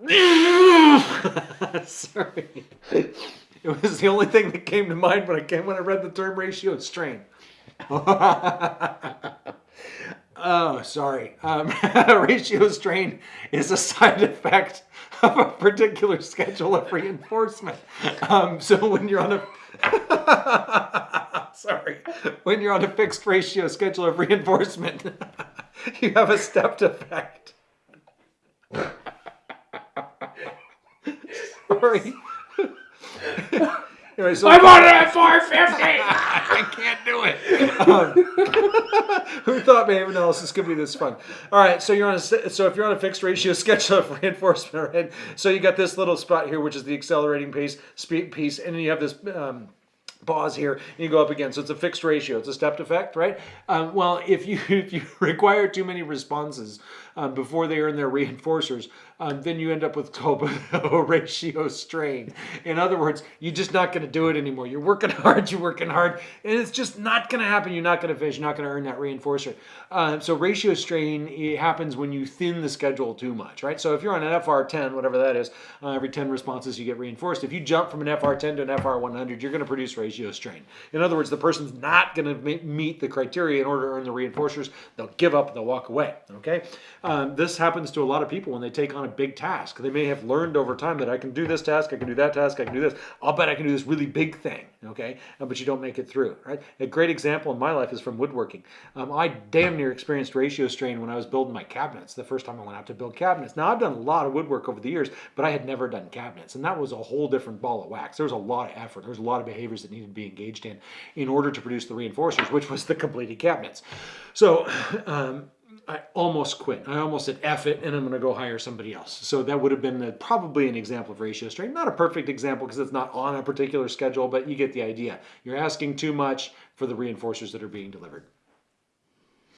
Sorry. It was the only thing that came to mind when I came when I read the term ratio strain. oh, sorry. Um, ratio strain is a side effect of a particular schedule of reinforcement. Um, so when you're on a sorry, when you're on a fixed ratio schedule of reinforcement, you have a stepped effect. Sorry. anyway, so I'm on it at 450. I can't do it. Um, who thought behavior analysis could be this fun? All right, so you're on a so if you're on a fixed ratio schedule of reinforcement, right? So you got this little spot here, which is the accelerating pace speed piece, and then you have this. Um, pause here and you go up again. So it's a fixed ratio. It's a stepped effect right? Um, well if you if you require too many responses um, before they earn their reinforcers um, then you end up with a ratio strain. In other words you're just not going to do it anymore. You're working hard you're working hard and it's just not going to happen. You're not going to finish you're not going to earn that reinforcer. Uh, so ratio strain happens when you thin the schedule too much right? So if you're on an fr10 whatever that is uh, every 10 responses you get reinforced. If you jump from an fr10 to an fr100 you're going to produce ratio ratio strain. In other words, the person's not going to meet the criteria in order to earn the reinforcers. They'll give up, they'll walk away, okay? Um, this happens to a lot of people when they take on a big task. They may have learned over time that I can do this task, I can do that task, I can do this. I'll bet I can do this really big thing, okay? Uh, but you don't make it through, right? A great example in my life is from woodworking. Um, I damn near experienced ratio strain when I was building my cabinets the first time I went out to build cabinets. Now, I've done a lot of woodwork over the years, but I had never done cabinets, and that was a whole different ball of wax. There was a lot of effort. There was a lot of behaviors that needed to be engaged in in order to produce the reinforcers, which was the completed cabinets. So um, I almost quit. I almost said F it and I'm going to go hire somebody else. So that would have been the, probably an example of ratio strain. Not a perfect example because it's not on a particular schedule, but you get the idea. You're asking too much for the reinforcers that are being delivered.